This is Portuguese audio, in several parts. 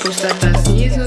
Puxa-tabacismo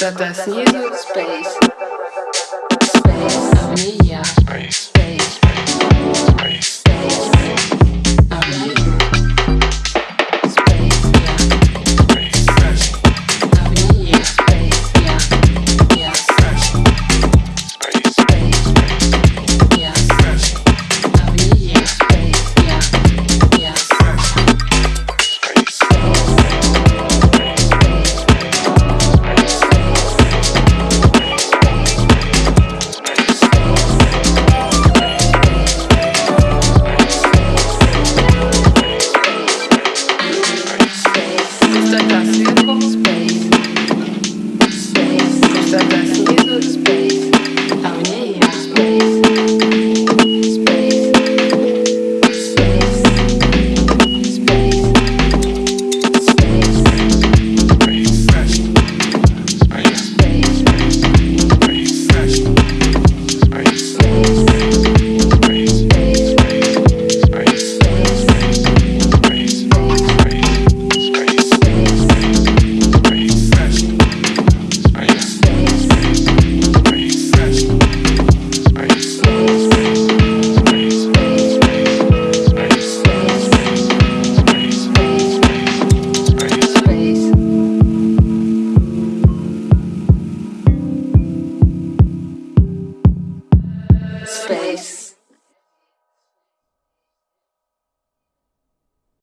that there's neither space.